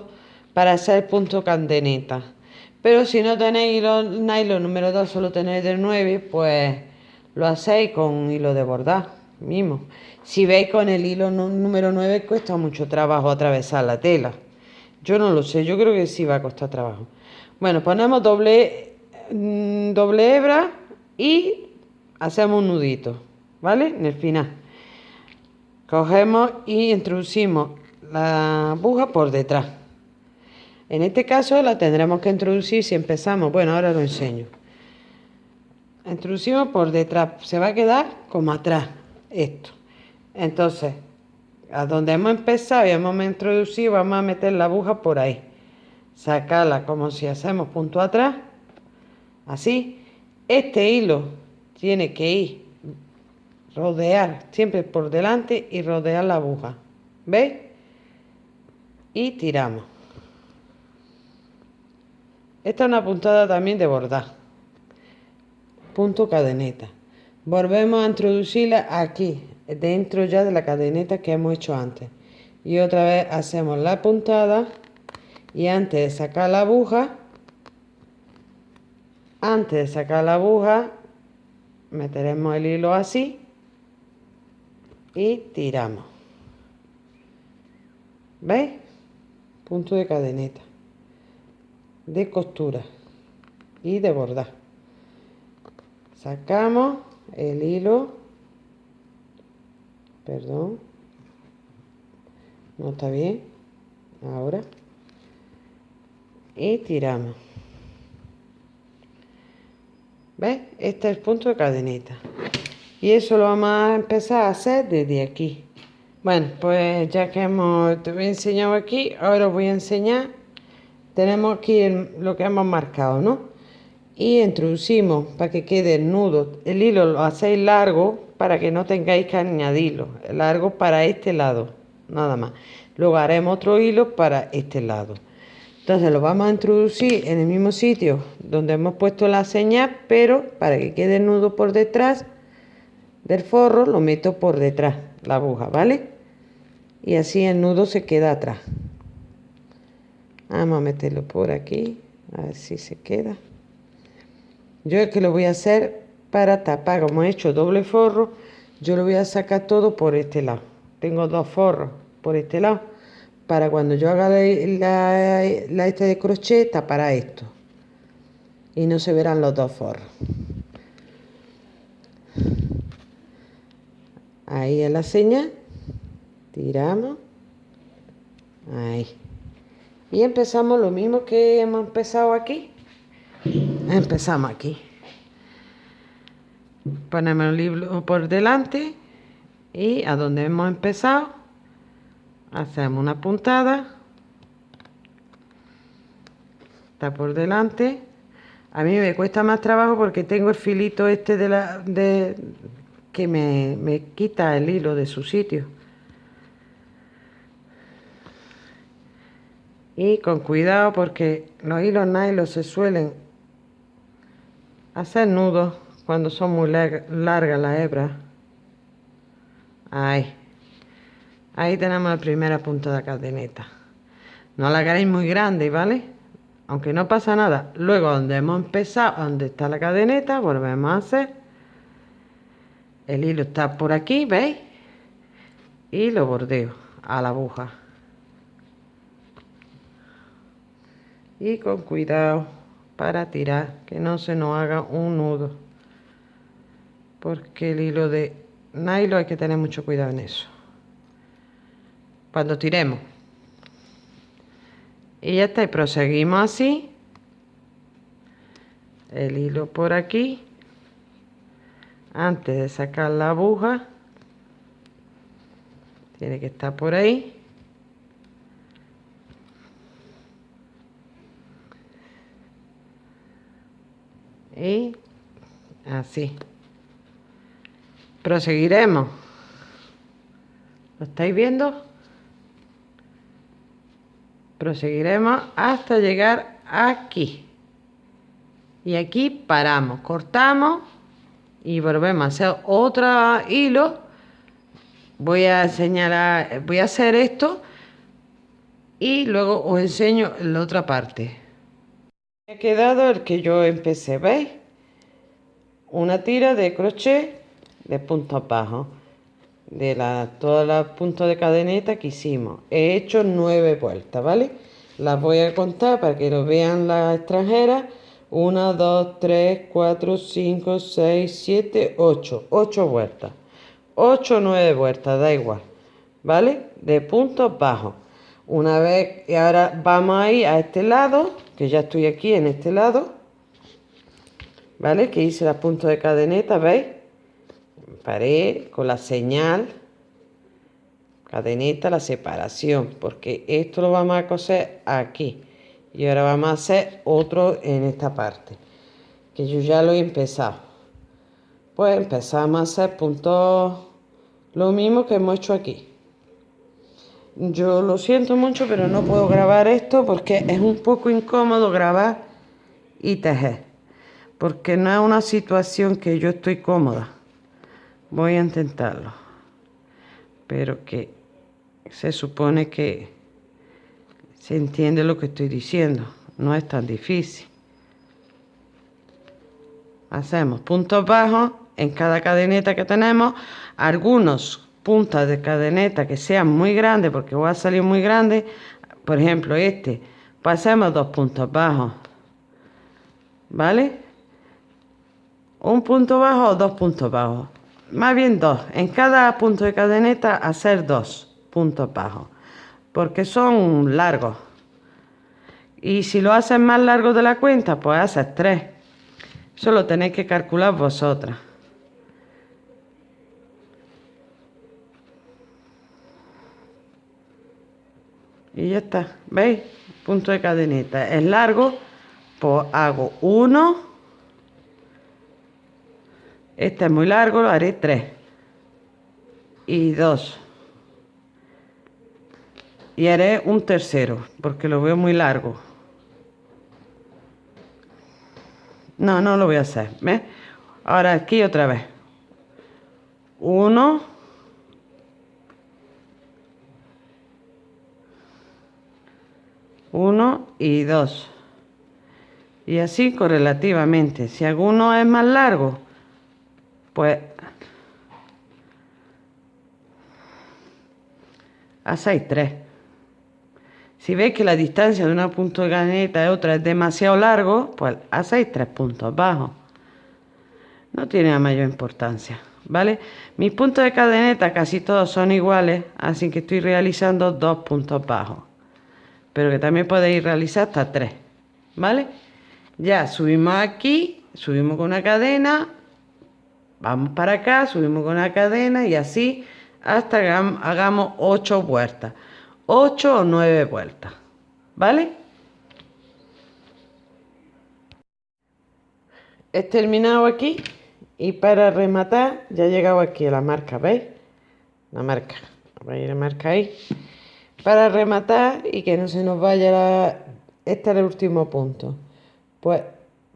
para hacer el punto cadeneta. Pero si no tenéis hilo nylon número 2, solo tenéis del 9, pues lo hacéis con hilo de bordar mismo. Si veis con el hilo número 9 cuesta mucho trabajo atravesar la tela. Yo no lo sé, yo creo que sí va a costar trabajo. Bueno, ponemos doble, mm, doble hebra y hacemos un nudito, ¿vale? En el final. Cogemos y introducimos la aguja por detrás. En este caso la tendremos que introducir si empezamos, bueno, ahora lo enseño. Introducimos por detrás, se va a quedar como atrás esto. Entonces a donde hemos empezado y hemos introducido vamos a meter la aguja por ahí. Sacarla como si hacemos punto atrás. Así. Este hilo tiene que ir rodear siempre por delante y rodear la aguja. ¿veis? y tiramos. Esta es una puntada también de bordar. Punto cadeneta volvemos a introducirla aquí dentro ya de la cadeneta que hemos hecho antes. Y otra vez hacemos la puntada. Y antes de sacar la aguja antes de sacar la aguja meteremos el hilo así y tiramos. ¿veis? punto de cadeneta. De costura y de bordar. Sacamos el hilo perdón no está bien ahora y tiramos. ¿ves? este es el punto de cadeneta y eso lo vamos a empezar a hacer desde aquí. Bueno pues ya que hemos enseñado aquí ahora os voy a enseñar tenemos aquí lo que hemos marcado no y introducimos para que quede el nudo. El hilo lo hacéis largo para que no tengáis que añadirlo. Largo para este lado nada más. Luego haremos otro hilo para este lado. Entonces lo vamos a introducir en el mismo sitio donde hemos puesto la señal pero para que quede el nudo por detrás del forro lo meto por detrás la aguja vale y así el nudo se queda atrás. Vamos a meterlo por aquí a ver si se queda yo que lo voy a hacer para tapar como he hecho doble forro yo lo voy a sacar todo por este lado. Tengo dos forros por este lado para cuando yo haga la, la, esta de crochet tapará esto. Y no se verán los dos forros. Ahí es la señal. Tiramos. Ahí. Y empezamos lo mismo que hemos empezado aquí empezamos aquí. Ponemos el libro por delante y a donde hemos empezado hacemos una puntada. Está por delante. A mí me cuesta más trabajo porque tengo el filito este de la de que me, me quita el hilo de su sitio. Y con cuidado porque los hilos nylon se suelen hacer nudos cuando son muy largas las hebras. Ahí. Ahí tenemos la primera punta de cadeneta. No la queréis muy grande vale aunque no pasa nada. Luego donde hemos empezado donde está la cadeneta volvemos a hacer. El hilo está por aquí veis y lo bordeo a la aguja. Y con cuidado para tirar que no se nos haga un nudo. Porque el hilo de nylon hay que tener mucho cuidado en eso. Cuando tiremos. Y ya está y proseguimos así. El hilo por aquí. Antes de sacar la aguja tiene que estar por ahí y así. Proseguiremos. ¿lo estáis viendo? proseguiremos hasta llegar aquí. Y aquí paramos cortamos y volvemos a hacer otro hilo. Voy a señalar voy a hacer esto y luego os enseño la otra parte ha quedado el que yo empecé veis una tira de crochet de punto abajo de la, todas las puntos de cadeneta que hicimos. He hecho nueve vueltas, ¿vale? Las voy a contar para que lo vean las extranjeras. 1, 2, 3, 4, 5, 6, 7, 8. 8 vueltas. 8 o 9 vueltas, da igual. ¿Vale? De puntos bajos. Una vez, y ahora vamos a ir a este lado, que ya estoy aquí en este lado. ¿Vale? Que hice las puntos de cadeneta, ¿veis? paré con la señal cadenita la separación porque esto lo vamos a coser aquí y ahora vamos a hacer otro en esta parte que yo ya lo he empezado pues empezamos a hacer puntos lo mismo que hemos hecho aquí yo lo siento mucho pero no puedo grabar esto porque es un poco incómodo grabar y tejer porque no es una situación que yo estoy cómoda voy a intentarlo pero que se supone que se entiende lo que estoy diciendo. No es tan difícil. Hacemos puntos bajos en cada cadeneta que tenemos. Algunos puntas de cadeneta que sean muy grandes, porque voy a salir muy grande. Por ejemplo, este. Pasemos dos puntos bajos. ¿Vale? Un punto bajo o dos puntos bajos. Más bien dos. En cada punto de cadeneta hacer dos puntos bajos, porque son largos. Y si lo haces más largo de la cuenta, pues haces tres. Eso lo tenéis que calcular vosotras. Y ya está, ¿veis? Punto de cadeneta. Es largo, pues hago uno. Este es muy largo, lo haré tres. Y dos y haré un tercero porque lo veo muy largo no, no lo voy a hacer ¿ves? ahora aquí otra vez uno uno y dos y así correlativamente si alguno es más largo pues hacéis tres si veis que la distancia de una punto de cadeneta y otra es demasiado largo, pues hacéis tres puntos bajos. No tiene mayor importancia, ¿vale? Mis puntos de cadeneta casi todos son iguales, así que estoy realizando dos puntos bajos. Pero que también podéis realizar hasta tres, ¿vale? Ya subimos aquí, subimos con una cadena, vamos para acá, subimos con una cadena y así hasta que hagamos ocho vueltas. 8 o 9 vueltas, ¿vale? He terminado aquí y para rematar ya he llegado aquí a la marca, ¿veis? La marca, voy a ir a marca ahí. Para rematar y que no se nos vaya la... Este es el último punto. Pues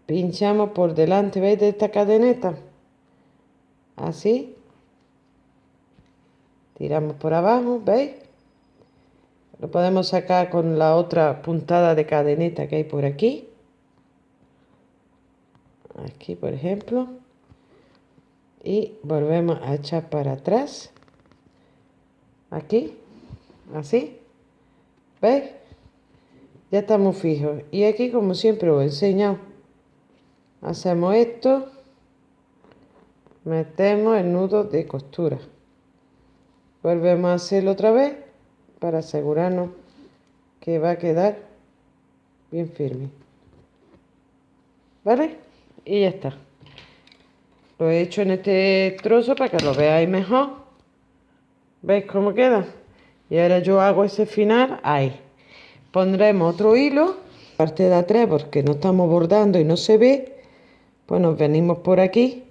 pinchamos por delante, ¿veis? De esta cadeneta. Así. Tiramos por abajo, ¿veis? Lo podemos sacar con la otra puntada de cadeneta que hay por aquí. Aquí, por ejemplo. Y volvemos a echar para atrás. Aquí. Así. ¿Veis? Ya estamos fijos. Y aquí, como siempre os he enseñado, hacemos esto. Metemos el nudo de costura. Volvemos a hacerlo otra vez para asegurarnos que va a quedar bien firme. ¿Vale? Y ya está. Lo he hecho en este trozo para que lo veáis mejor. ¿Veis cómo queda? Y ahora yo hago ese final ahí. Pondremos otro hilo, parte de atrás porque no estamos bordando y no se ve. Pues nos venimos por aquí.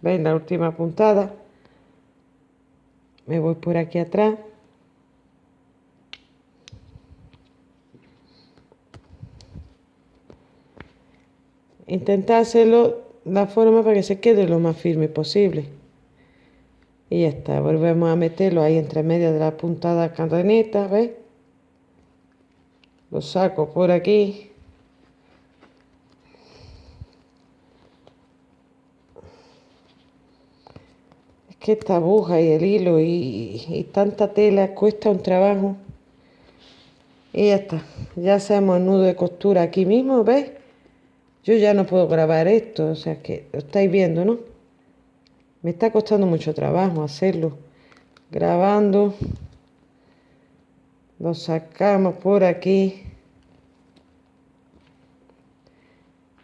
¿Veis la última puntada? Me voy por aquí atrás. Intenta hacerlo la forma para que se quede lo más firme posible. Y ya está, volvemos a meterlo ahí entre medio de la puntada cadeneta, ¿ves? Lo saco por aquí. Es que esta aguja y el hilo y, y tanta tela cuesta un trabajo. Y ya está, ya hacemos el nudo de costura aquí mismo, ¿ves? Yo ya no puedo grabar esto, o sea que lo estáis viendo, ¿no? Me está costando mucho trabajo hacerlo. Grabando. Lo sacamos por aquí.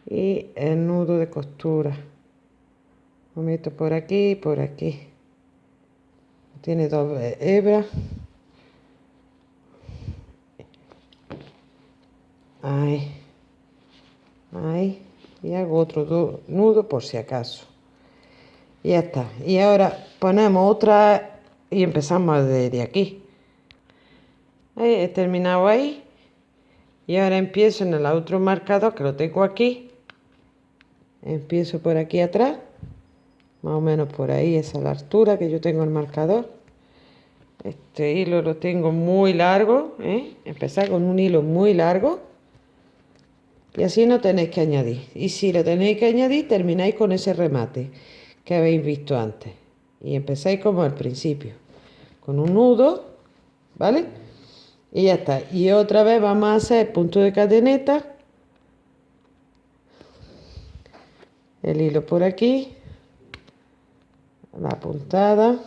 Y el nudo de costura. Lo meto por aquí y por aquí. tiene dos hebras ahí ahí y hago otro nudo por si acaso y ya está. Y ahora ponemos otra y empezamos desde aquí. He terminado ahí. Y ahora empiezo en el otro marcador que lo tengo aquí. Empiezo por aquí atrás. Más o menos por ahí esa es la altura que yo tengo el marcador. Este hilo lo tengo muy largo ¿eh? empezar con un hilo muy largo. Y así no tenéis que añadir. Y si lo tenéis que añadir termináis con ese remate que habéis visto antes. Y empezáis como al principio con un nudo vale y ya está. Y otra vez vamos a hacer punto de cadeneta. El hilo por aquí. La puntada.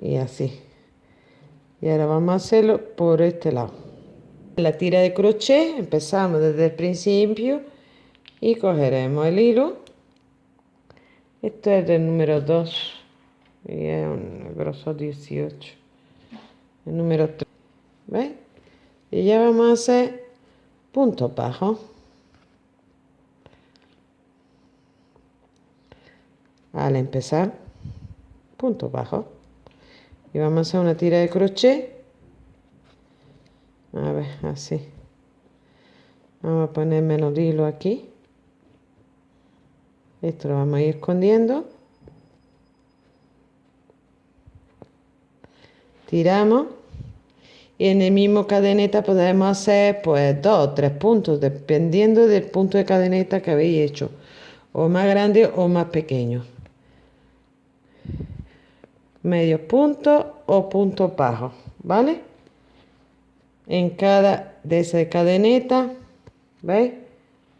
Y así. Y ahora vamos a hacerlo por este lado la tira de crochet empezamos desde el principio y cogeremos el hilo. Esto es del número 2 y es un grosor 18 el número 3 ¿veis? y ya vamos a hacer punto bajo. Al empezar punto bajo. Y vamos a hacer una tira de crochet a ver así. Vamos a poner menos hilo aquí. Esto lo vamos a ir escondiendo. Tiramos. Y en el mismo cadeneta podemos hacer pues dos o tres puntos dependiendo del punto de cadeneta que habéis hecho. O más grande o más pequeño. Medio punto o punto bajo ¿vale? En cada de esa cadeneta, ¿veis?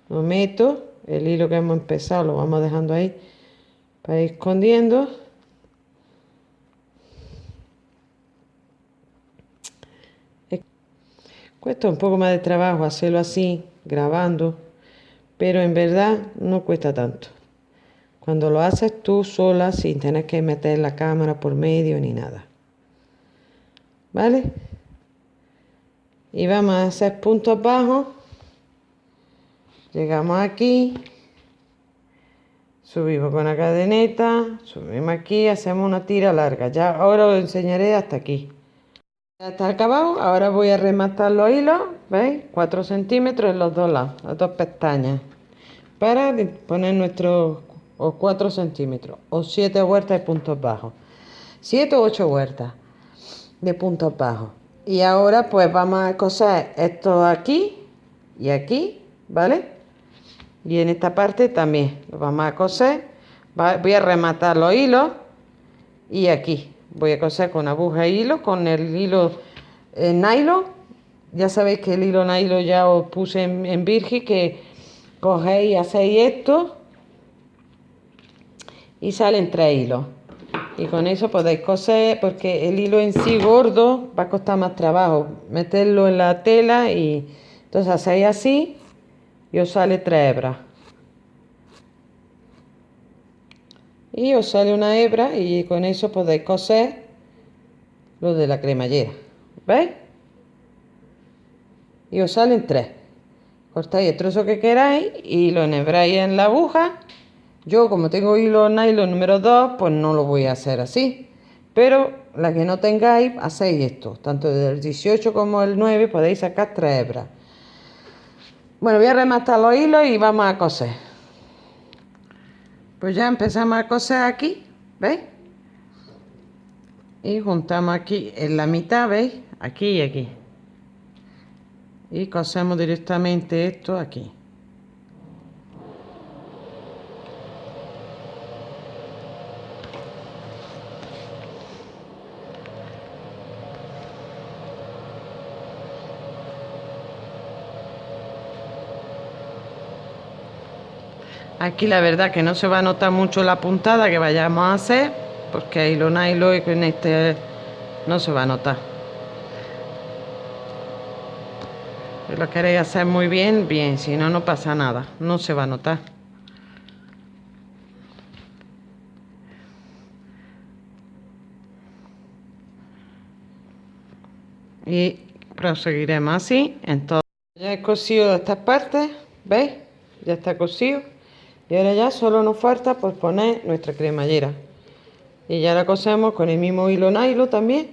Lo meto, el hilo que hemos empezado lo vamos dejando ahí para ir escondiendo. Cuesta un poco más de trabajo hacerlo así, grabando, pero en verdad no cuesta tanto. Cuando lo haces tú sola sin tener que meter la cámara por medio ni nada. ¿Vale? Y vamos a hacer puntos bajos. Llegamos aquí. Subimos con la cadeneta. Subimos aquí. Hacemos una tira larga. Ya ahora os enseñaré hasta aquí. Ya está acabado. Ahora voy a rematar los hilos. ¿Veis? 4 centímetros en los dos lados. Las dos pestañas. Para poner nuestros o 4 centímetros o 7 vueltas de puntos bajos 7 o 8 vueltas de puntos bajos y ahora pues vamos a coser esto aquí y aquí vale y en esta parte también lo vamos a coser. Voy a rematar los hilos y aquí. Voy a coser con aguja e hilo con el hilo eh, nylon. Ya sabéis que el hilo nylon ya os puse en, en que cogéis y hacéis esto y salen tres hilos y con eso podéis coser porque el hilo en sí gordo va a costar más trabajo. Meterlo en la tela y entonces hacéis así y os sale tres hebras. Y os sale una hebra y con eso podéis coser lo de la cremallera. ¿veis? y os salen tres. Cortáis el trozo que queráis y lo enhebráis en la aguja yo como tengo hilo nylon número 2, pues no lo voy a hacer así. Pero la que no tengáis, hacéis esto. Tanto del 18 como el 9 podéis sacar tres hebras. Bueno, voy a rematar los hilos y vamos a coser. Pues ya empezamos a coser aquí, ¿veis? Y juntamos aquí en la mitad, ¿veis? Aquí y aquí. Y cosemos directamente esto aquí. Aquí la verdad que no se va a notar mucho la puntada que vayamos a hacer, porque a hilo a y con este no se va a notar. Si lo queréis hacer muy bien, bien, si no, no pasa nada, no se va a notar. Y proseguiremos así en todo. Ya he cosido estas partes, ¿veis? Ya está cosido y ahora ya solo nos falta pues poner nuestra cremallera. Y ya la cosemos con el mismo hilo nylon también.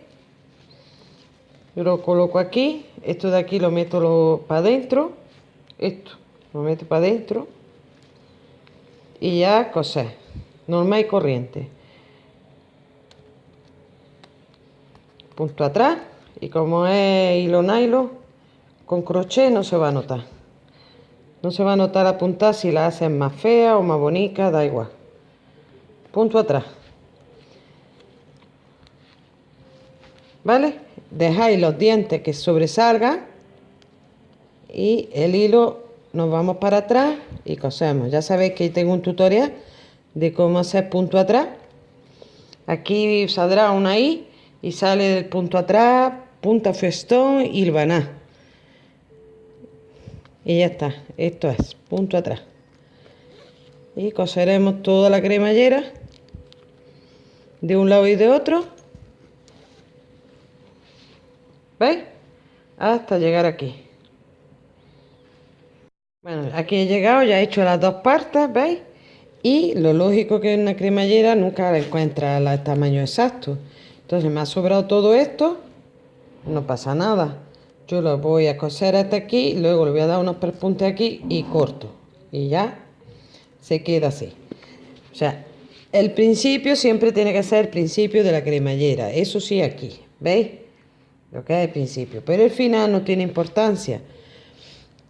Yo lo coloco aquí. Esto de aquí lo meto para adentro esto lo meto para adentro y ya coser. Normal y corriente. Punto atrás. Y como es hilo nylon con crochet no se va a notar no se va a notar la punta si la hacen más fea o más bonita da igual. Punto atrás. Vale dejáis los dientes que sobresalgan y el hilo nos vamos para atrás y cosemos. Ya sabéis que tengo un tutorial de cómo hacer punto atrás. Aquí saldrá una i y sale del punto atrás, punta festón y hilvaná. Y ya está, esto es, punto atrás. Y coseremos toda la cremallera de un lado y de otro. ¿Veis? Hasta llegar aquí. Bueno, aquí he llegado, ya he hecho las dos partes, ¿veis? Y lo lógico que en una cremallera nunca encuentra el tamaño exacto. Entonces me ha sobrado todo esto, no pasa nada. Yo lo voy a coser hasta aquí, luego le voy a dar unos perpuntes aquí y corto. Y ya se queda así. O sea, el principio siempre tiene que ser el principio de la cremallera. Eso sí aquí, ¿veis? Lo que es el principio. Pero el final no tiene importancia.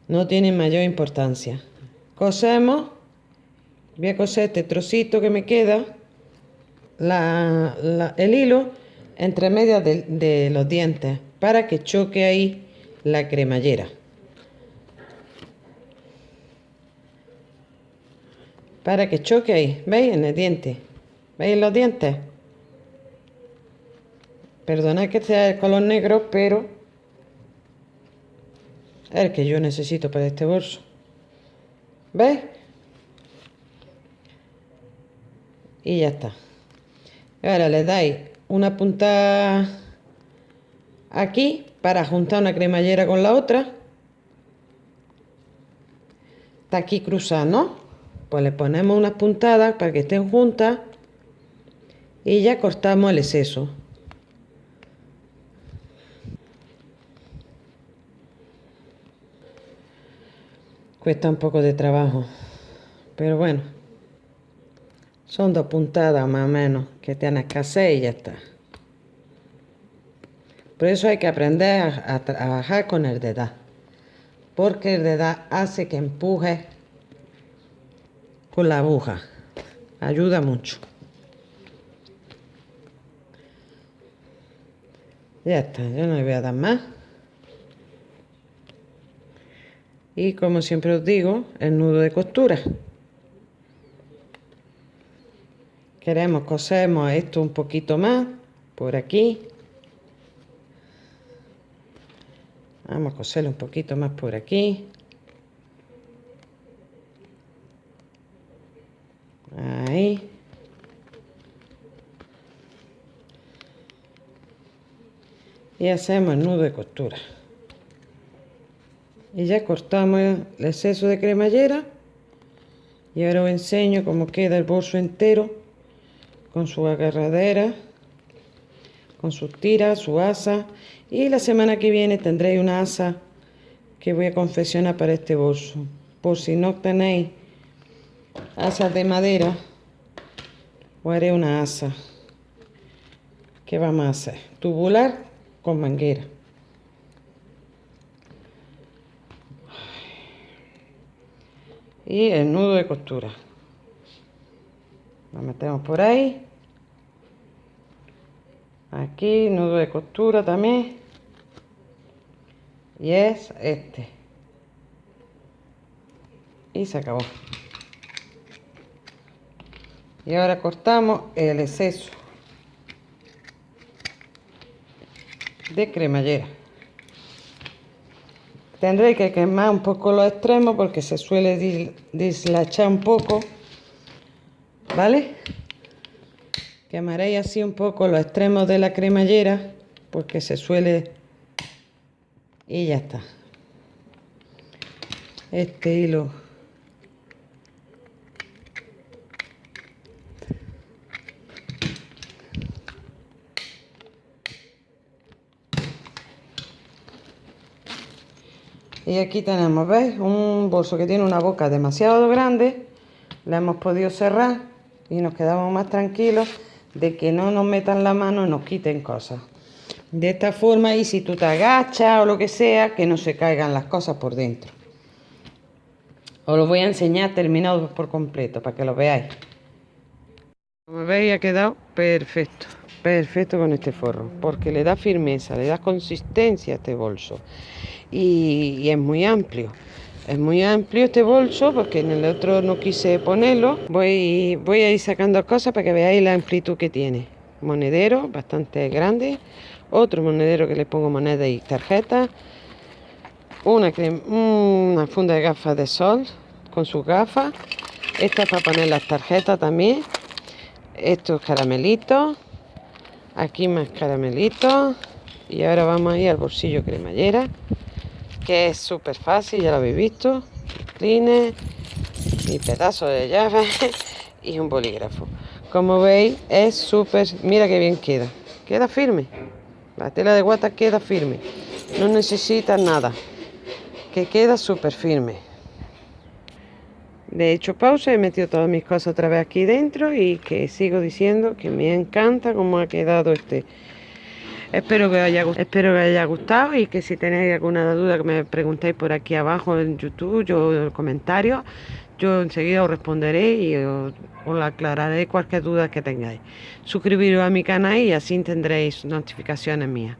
No tiene mayor importancia. Cosemos. Voy a coser este trocito que me queda. el hilo entre medias de, los dientes para que choque ahí la cremallera. Para que choque ahí, ¿veis? En el diente. ¿Veis los dientes? Perdonad que sea el color negro, pero es el que yo necesito para este bolso. ¿Veis? Y ya está. Ahora le dais una punta aquí para juntar una cremallera con la otra. Está aquí cruzada, ¿no? Pues le ponemos unas puntadas para que estén juntas y ya cortamos el exceso. Cuesta un poco de trabajo, pero bueno. Son dos puntadas más o menos que tienes que hacer y ya está. Por eso hay que aprender a, trabajar con el dedal. Porque el dedal hace que empuje con la aguja. Ayuda mucho. Ya está, yo no le voy a dar más. Y como siempre os digo, el nudo de costura. queremos cosemos esto un poquito más por aquí vamos a coserlo un poquito más por aquí. Ahí. Y hacemos el nudo de costura. Y ya cortamos el exceso de cremallera. Y ahora os enseño cómo queda el bolso entero con su agarradera, con sus tiras, su asa. Y la semana que viene tendréis una asa que voy a confeccionar para este bolso. Por si no tenéis asas de madera, os haré una asa. ¿Qué vamos a hacer? Tubular con manguera. Y el nudo de costura. Lo metemos por ahí aquí nudo de costura también. Y es este. Y se acabó. Y ahora cortamos el exceso de cremallera. Tendré que quemar un poco los extremos porque se suele dislachar un poco vale Quemaréis así un poco los extremos de la cremallera porque se suele y ya está. Este hilo. Y aquí tenemos ¿veis? un bolso que tiene una boca demasiado grande la hemos podido cerrar y nos quedamos más tranquilos de que no nos metan la mano y nos quiten cosas. De esta forma y si tú te agachas o lo que sea que no se caigan las cosas por dentro. Os lo voy a enseñar terminado por completo para que lo veáis. Como veis ha quedado perfecto perfecto con este forro porque le da firmeza le da consistencia a este bolso. Y, y es muy amplio es muy amplio este bolso porque en el otro no quise ponerlo. Voy, voy a ir sacando cosas para que veáis la amplitud que tiene. Monedero bastante grande. Otro monedero que le pongo moneda y tarjeta. Una, una funda de gafas de sol con sus gafas. Esta es para poner las tarjetas también. Estos caramelitos. Aquí más caramelitos. Y ahora vamos a ir al bolsillo cremallera que es súper fácil, ya lo habéis visto. Cleaner, mi pedazo de llave y un bolígrafo. Como veis, es súper... Mira qué bien queda. Queda firme. La tela de guata queda firme. No necesita nada. Que queda súper firme. De hecho, pausa, he metido todas mis cosas otra vez aquí dentro y que sigo diciendo que me encanta cómo ha quedado este Espero que, haya, espero que haya gustado y que si tenéis alguna duda que me preguntéis por aquí abajo en YouTube, yo en los comentarios, yo enseguida os responderé y os, aclararé cualquier duda que tengáis. Suscribiros a mi canal y así tendréis notificaciones mías.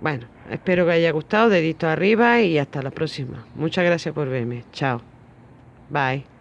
Bueno, espero que haya gustado, dedito arriba y hasta la próxima. Muchas gracias por verme. Chao. Bye.